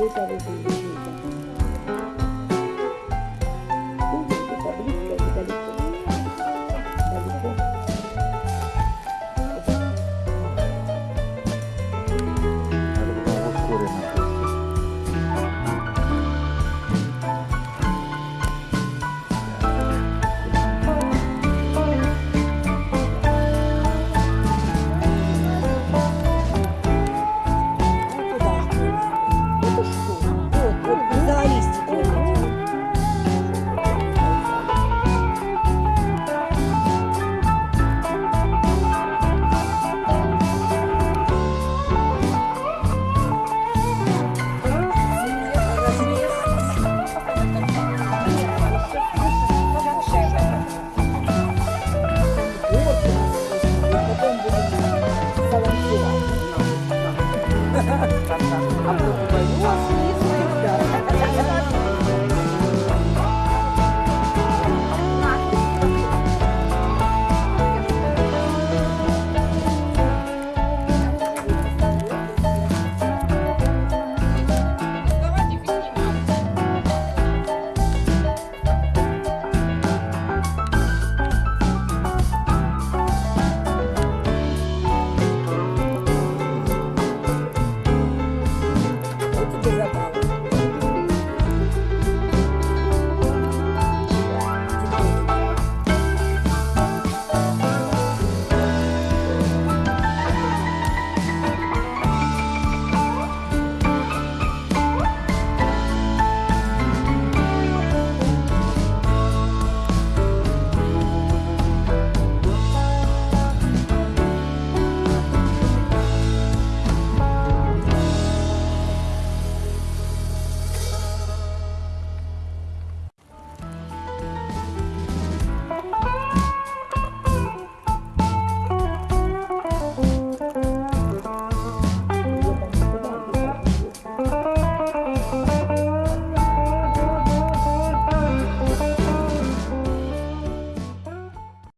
this I will do.